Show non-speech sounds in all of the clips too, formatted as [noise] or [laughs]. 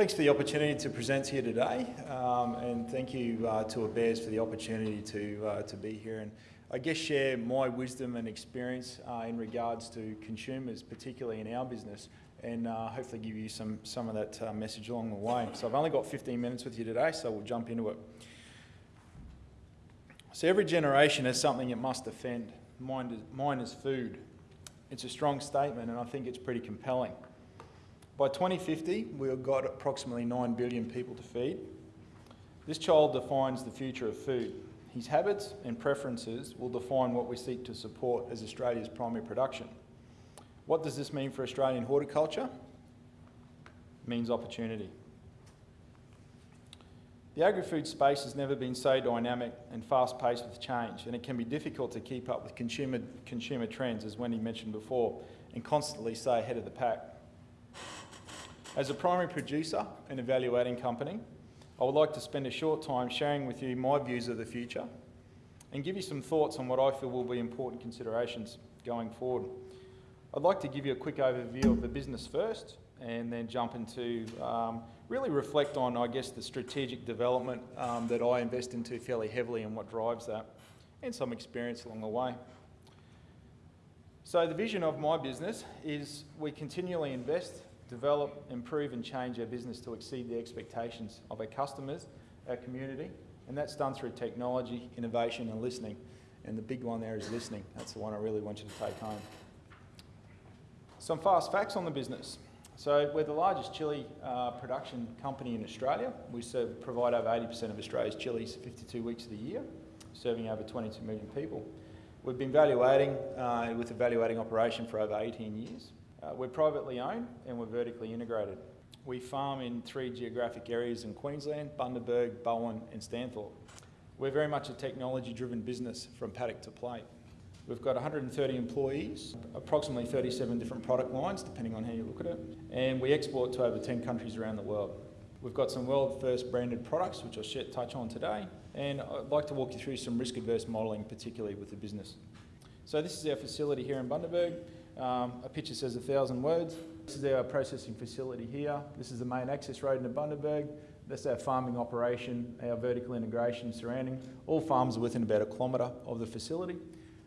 Thanks for the opportunity to present here today, um, and thank you uh, to ABARES for the opportunity to, uh, to be here and I guess share my wisdom and experience uh, in regards to consumers, particularly in our business, and uh, hopefully give you some, some of that uh, message along the way. So I've only got 15 minutes with you today, so we'll jump into it. So every generation has something it must defend. Mine is, mine is food. It's a strong statement, and I think it's pretty compelling. By 2050, we've got approximately 9 billion people to feed. This child defines the future of food. His habits and preferences will define what we seek to support as Australia's primary production. What does this mean for Australian horticulture? It means opportunity. The agri-food space has never been so dynamic and fast-paced with change, and it can be difficult to keep up with consumer, consumer trends, as Wendy mentioned before, and constantly stay ahead of the pack. As a primary producer and evaluating company, I would like to spend a short time sharing with you my views of the future and give you some thoughts on what I feel will be important considerations going forward. I'd like to give you a quick overview of the business first and then jump into um, really reflect on, I guess, the strategic development um, that I invest into fairly heavily and what drives that and some experience along the way. So the vision of my business is we continually invest develop, improve and change our business to exceed the expectations of our customers, our community, and that's done through technology, innovation and listening. And the big one there is listening. That's the one I really want you to take home. Some fast facts on the business. So we're the largest chili uh, production company in Australia. We serve, provide over 80% of Australia's chilies 52 weeks of the year, serving over 22 million people. We've been evaluating uh, with evaluating operation for over 18 years. Uh, we're privately owned and we're vertically integrated. We farm in three geographic areas in Queensland, Bundaberg, Bowen and Stanthorpe. We're very much a technology driven business from paddock to plate. We've got 130 employees, approximately 37 different product lines, depending on how you look at it, and we export to over 10 countries around the world. We've got some world first branded products, which I'll touch on today, and I'd like to walk you through some risk adverse modelling, particularly with the business. So this is our facility here in Bundaberg. Um, a picture says a thousand words. This is our processing facility here. This is the main access road into Bundaberg. That's our farming operation, our vertical integration surrounding. All farms are within about a kilometre of the facility.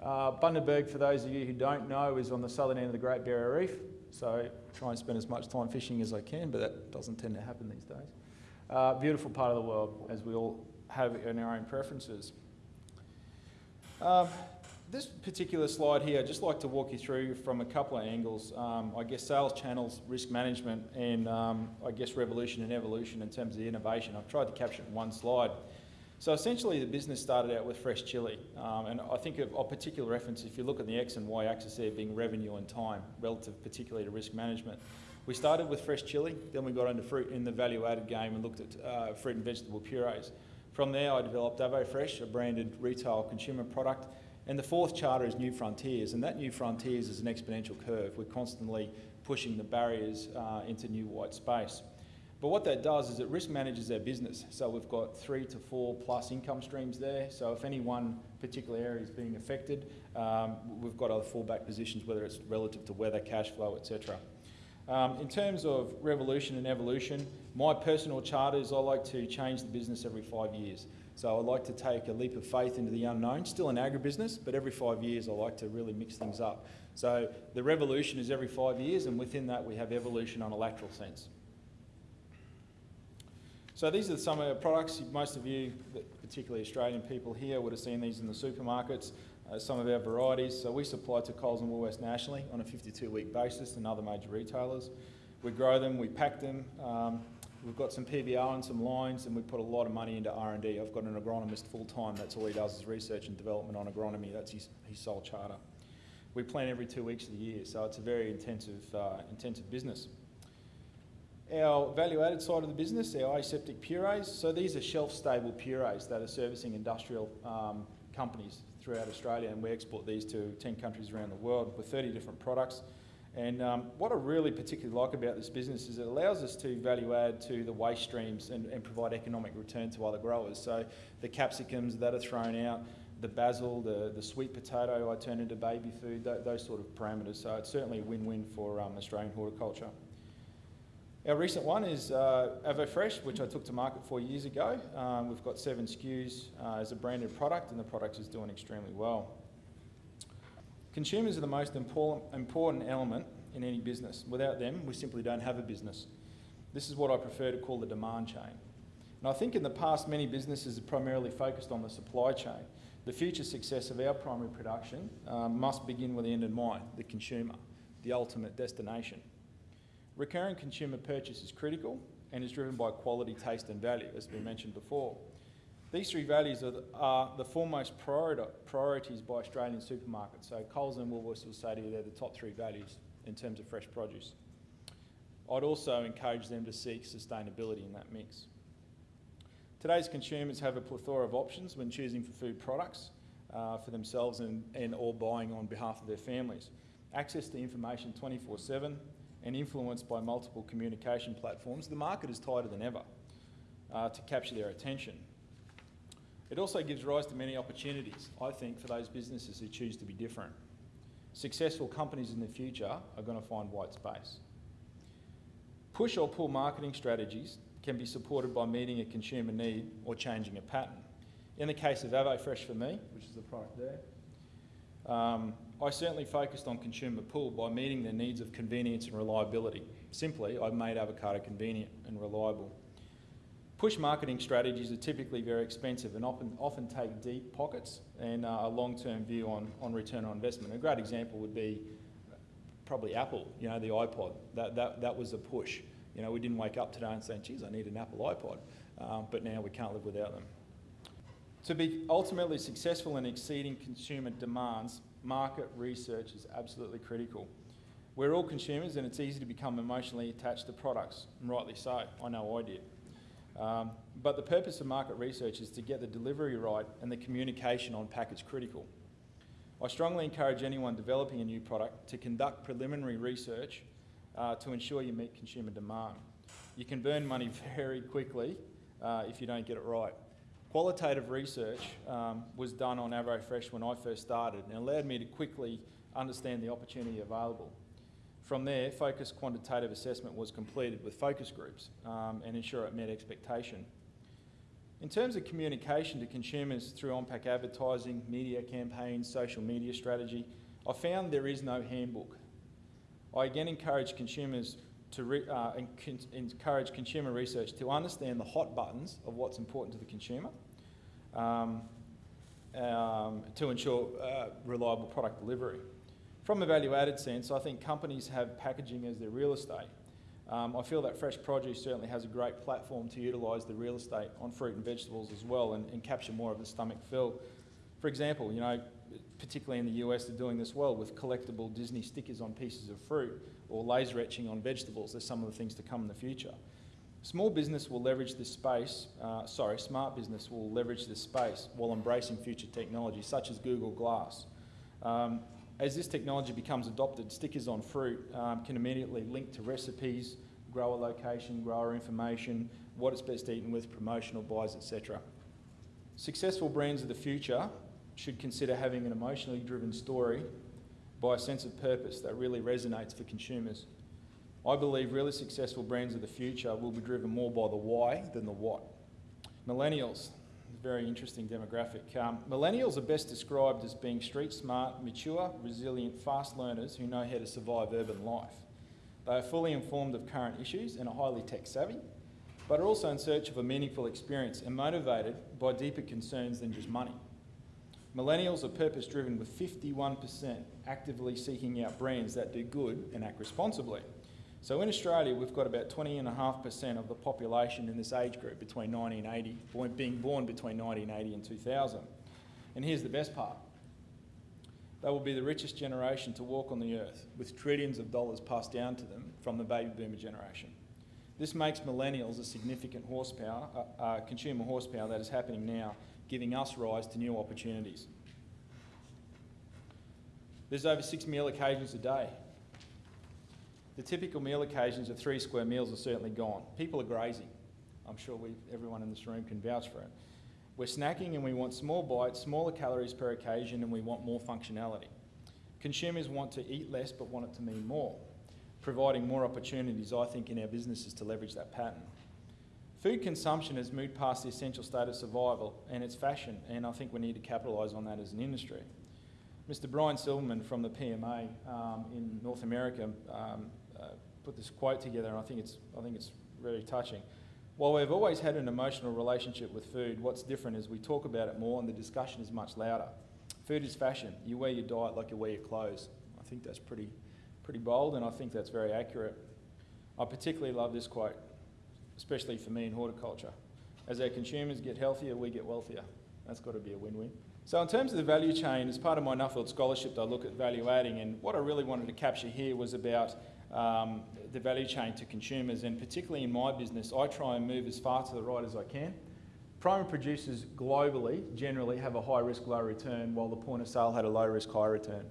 Uh, Bundaberg, for those of you who don't know, is on the southern end of the Great Barrier Reef. So try and spend as much time fishing as I can, but that doesn't tend to happen these days. Uh, beautiful part of the world, as we all have in our own preferences. Um, this particular slide here, I'd just like to walk you through from a couple of angles. Um, I guess sales channels, risk management, and um, I guess revolution and evolution in terms of innovation. I've tried to capture it in one slide. So essentially the business started out with fresh chili. Um, and I think of, of particular reference, if you look at the X and Y axis there being revenue and time, relative particularly to risk management. We started with fresh chili, then we got into fruit in the value added game and looked at uh, fruit and vegetable purees. From there I developed AvoFresh, a branded retail consumer product and the fourth charter is New Frontiers, and that New Frontiers is an exponential curve. We're constantly pushing the barriers uh, into new white space. But what that does is it risk manages our business. So we've got three to four plus income streams there. So if any one particular area is being affected, um, we've got other fallback positions, whether it's relative to weather, cash flow, etc. Um, in terms of revolution and evolution, my personal charter is I like to change the business every five years. So I like to take a leap of faith into the unknown, still an agribusiness, but every five years I like to really mix things up. So the revolution is every five years, and within that we have evolution on a lateral sense. So these are some of our products. Most of you, particularly Australian people here, would have seen these in the supermarkets. Uh, some of our varieties. So we supply to Coles and Woolworths nationally on a 52-week basis and other major retailers. We grow them, we pack them, um, We've got some PBR and some lines, and we put a lot of money into R&D. I've got an agronomist full time. That's all he does is research and development on agronomy. That's his, his sole charter. We plant every two weeks of the year, so it's a very intensive, uh, intensive business. Our value-added side of the business, our aseptic purees. So these are shelf-stable purees that are servicing industrial um, companies throughout Australia, and we export these to 10 countries around the world with 30 different products. And um, what I really particularly like about this business is it allows us to value add to the waste streams and, and provide economic return to other growers. So the capsicums that are thrown out, the basil, the, the sweet potato I turn into baby food, th those sort of parameters. So it's certainly a win-win for um, Australian horticulture. Our recent one is uh, AvoFresh, which I took to market four years ago. Um, we've got seven SKUs uh, as a branded product, and the product is doing extremely well. Consumers are the most important, element in any business. Without them, we simply don't have a business. This is what I prefer to call the demand chain. And I think in the past, many businesses have primarily focused on the supply chain. The future success of our primary production um, must begin with the end in mind, the consumer, the ultimate destination. Recurring consumer purchase is critical and is driven by quality, taste and value, as we mentioned before. These three values are the, are the foremost priorities by Australian supermarkets. So Coles and Woolworths will say to you they're the top three values in terms of fresh produce. I'd also encourage them to seek sustainability in that mix. Today's consumers have a plethora of options when choosing for food products uh, for themselves and, and or buying on behalf of their families. Access to information 24-7, and influenced by multiple communication platforms, the market is tighter than ever uh, to capture their attention. It also gives rise to many opportunities, I think, for those businesses who choose to be different. Successful companies in the future are going to find white space. Push or pull marketing strategies can be supported by meeting a consumer need or changing a pattern. In the case of AvoFresh for me, which is the product there, um, I certainly focused on consumer pull by meeting their needs of convenience and reliability. Simply, I've made avocado convenient and reliable. Push marketing strategies are typically very expensive and often, often take deep pockets and uh, a long-term view on, on return on investment. A great example would be probably Apple, you know, the iPod. That, that, that was a push. You know, we didn't wake up today and say, geez, I need an Apple iPod. Um, but now we can't live without them. To be ultimately successful in exceeding consumer demands, market research is absolutely critical. We're all consumers and it's easy to become emotionally attached to products, and rightly so, I know I did. Um, but the purpose of market research is to get the delivery right and the communication on package critical. I strongly encourage anyone developing a new product to conduct preliminary research uh, to ensure you meet consumer demand. You can burn money [laughs] very quickly uh, if you don't get it right. Qualitative research um, was done on AvoFresh when I first started and allowed me to quickly understand the opportunity available. From there, focus quantitative assessment was completed with focus groups um, and ensure it met expectation. In terms of communication to consumers through on-pack advertising, media campaigns, social media strategy, I found there is no handbook. I again encourage consumers to uh, encourage consumer research to understand the hot buttons of what's important to the consumer um, um, to ensure uh, reliable product delivery. From a value-added sense, I think companies have packaging as their real estate. Um, I feel that fresh produce certainly has a great platform to utilise the real estate on fruit and vegetables as well and, and capture more of the stomach fill. For example, you know, particularly in the US, they're doing this well with collectible Disney stickers on pieces of fruit or laser etching on vegetables. There's some of the things to come in the future. Small business will leverage this space, uh, sorry, smart business will leverage this space while embracing future technology such as Google Glass. Um, as this technology becomes adopted, stickers on fruit um, can immediately link to recipes, grower location, grower information, what it's best eaten with, promotional buys, etc. Successful brands of the future should consider having an emotionally driven story by a sense of purpose that really resonates for consumers. I believe really successful brands of the future will be driven more by the why than the what. Millennials, very interesting demographic. Um, millennials are best described as being street smart, mature, resilient, fast learners who know how to survive urban life. They are fully informed of current issues and are highly tech savvy, but are also in search of a meaningful experience and motivated by deeper concerns than just money. Millennials are purpose driven with 51% actively seeking out brands that do good and act responsibly. So in Australia, we've got about 20.5% of the population in this age group between 1980, being born between 1980 and 2000. And here's the best part. They will be the richest generation to walk on the earth, with trillions of dollars passed down to them from the baby boomer generation. This makes millennials a significant horsepower, uh, uh, consumer horsepower that is happening now, giving us rise to new opportunities. There's over six meal occasions a day the typical meal occasions of three square meals are certainly gone. People are grazing. I'm sure we, everyone in this room can vouch for it. We're snacking and we want small bites, smaller calories per occasion, and we want more functionality. Consumers want to eat less but want it to mean more. providing more opportunities, I think, in our businesses to leverage that pattern. Food consumption has moved past the essential state of survival and it's fashion, and I think we need to capitalise on that as an industry. Mr. Brian Silverman from the PMA um, in North America um, put this quote together, and I think it's I think it's really touching. While we've always had an emotional relationship with food, what's different is we talk about it more and the discussion is much louder. Food is fashion. You wear your diet like you wear your clothes. I think that's pretty, pretty bold and I think that's very accurate. I particularly love this quote, especially for me in horticulture. As our consumers get healthier, we get wealthier. That's got to be a win-win. So in terms of the value chain, as part of my Nuffield Scholarship, I look at value adding and what I really wanted to capture here was about um, the value chain to consumers, and particularly in my business, I try and move as far to the right as I can. Primary producers globally generally have a high risk, low return, while the point of sale had a low risk, high return.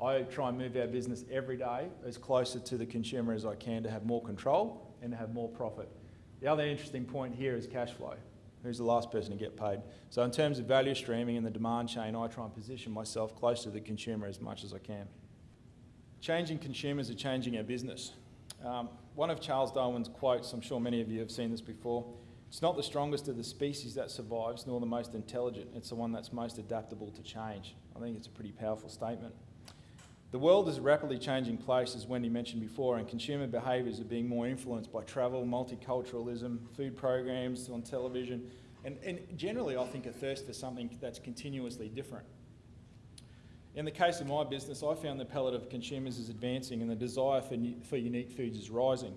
I try and move our business every day as closer to the consumer as I can to have more control and to have more profit. The other interesting point here is cash flow. Who's the last person to get paid? So in terms of value streaming and the demand chain, I try and position myself close to the consumer as much as I can. Changing consumers are changing our business. Um, one of Charles Darwin's quotes, I'm sure many of you have seen this before, it's not the strongest of the species that survives, nor the most intelligent. It's the one that's most adaptable to change. I think it's a pretty powerful statement. The world is a rapidly changing place, as Wendy mentioned before, and consumer behaviours are being more influenced by travel, multiculturalism, food programs on television, and, and generally, I think, a thirst for something that's continuously different. In the case of my business, I found the palate of consumers is advancing and the desire for, for unique foods is rising.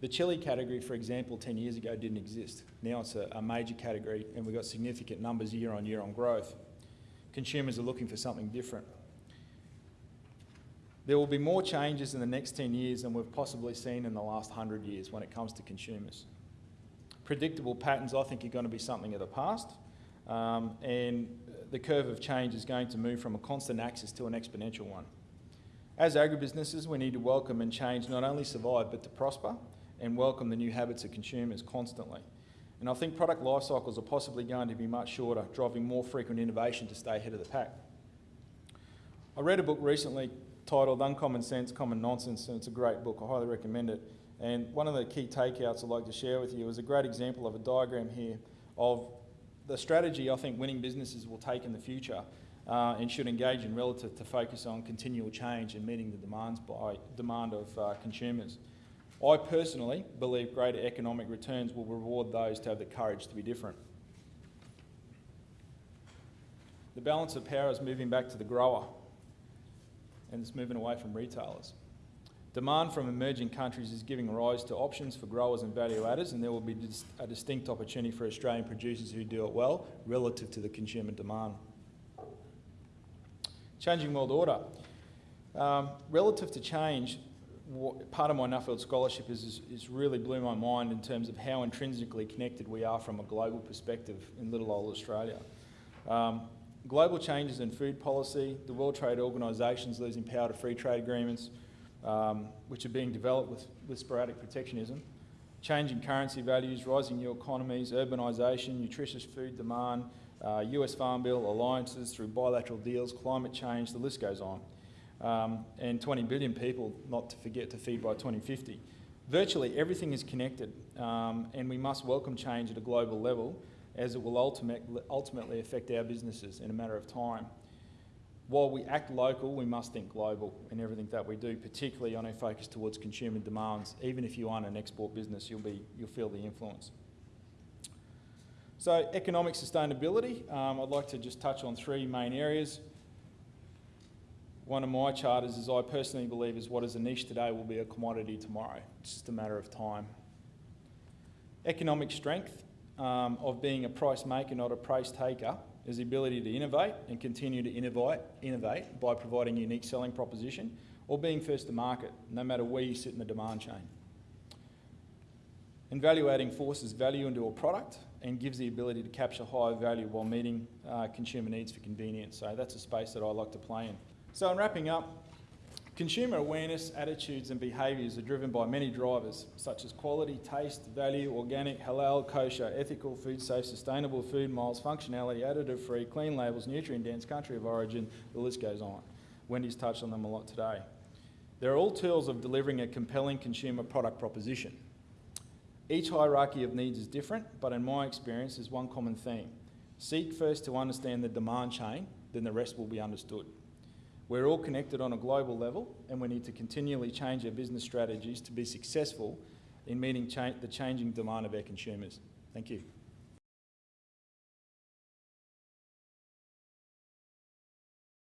The chili category, for example, 10 years ago didn't exist. Now it's a, a major category and we've got significant numbers year on year on growth. Consumers are looking for something different. There will be more changes in the next 10 years than we've possibly seen in the last 100 years when it comes to consumers. Predictable patterns, I think, are going to be something of the past. Um, and the curve of change is going to move from a constant axis to an exponential one. As agribusinesses, we need to welcome and change, not only survive, but to prosper and welcome the new habits of consumers constantly. And I think product life cycles are possibly going to be much shorter, driving more frequent innovation to stay ahead of the pack. I read a book recently titled Uncommon Sense, Common Nonsense, and it's a great book. I highly recommend it. And one of the key takeouts I'd like to share with you is a great example of a diagram here of the strategy I think winning businesses will take in the future uh, and should engage in relative to focus on continual change and meeting the demands by demand of uh, consumers. I personally believe greater economic returns will reward those to have the courage to be different. The balance of power is moving back to the grower and it's moving away from retailers. Demand from emerging countries is giving rise to options for growers and value adders, and there will be a distinct opportunity for Australian producers who do it well relative to the consumer demand. Changing world order. Um, relative to change, part of my Nuffield scholarship is, is, is, really blew my mind in terms of how intrinsically connected we are from a global perspective in little old Australia. Um, global changes in food policy, the World Trade Organisation is losing power to free trade agreements, um, which are being developed with, with sporadic protectionism, changing currency values, rising new economies, urbanisation, nutritious food demand, uh, US Farm Bill, alliances through bilateral deals, climate change, the list goes on. Um, and 20 billion people, not to forget, to feed by 2050. Virtually everything is connected, um, and we must welcome change at a global level as it will ultimate, ultimately affect our businesses in a matter of time while we act local, we must think global in everything that we do, particularly on our focus towards consumer demands. Even if you aren't an export business, you'll, be, you'll feel the influence. So economic sustainability, um, I'd like to just touch on three main areas. One of my charters is I personally believe is what is a niche today will be a commodity tomorrow. It's just a matter of time. Economic strength um, of being a price maker, not a price taker, is the ability to innovate and continue to innovate, innovate by providing unique selling proposition or being first to market, no matter where you sit in the demand chain. And value adding forces value into a product and gives the ability to capture higher value while meeting uh, consumer needs for convenience. So that's a space that I like to play in. So in wrapping up, Consumer awareness, attitudes and behaviours are driven by many drivers such as quality, taste, value, organic, halal, kosher, ethical, food safe, sustainable food miles, functionality, additive free, clean labels, nutrient dense, country of origin, the list goes on. Wendy's touched on them a lot today. They're all tools of delivering a compelling consumer product proposition. Each hierarchy of needs is different, but in my experience, there's one common theme. Seek first to understand the demand chain, then the rest will be understood. We're all connected on a global level, and we need to continually change our business strategies to be successful in meeting cha- the changing demand of our consumers. Thank you.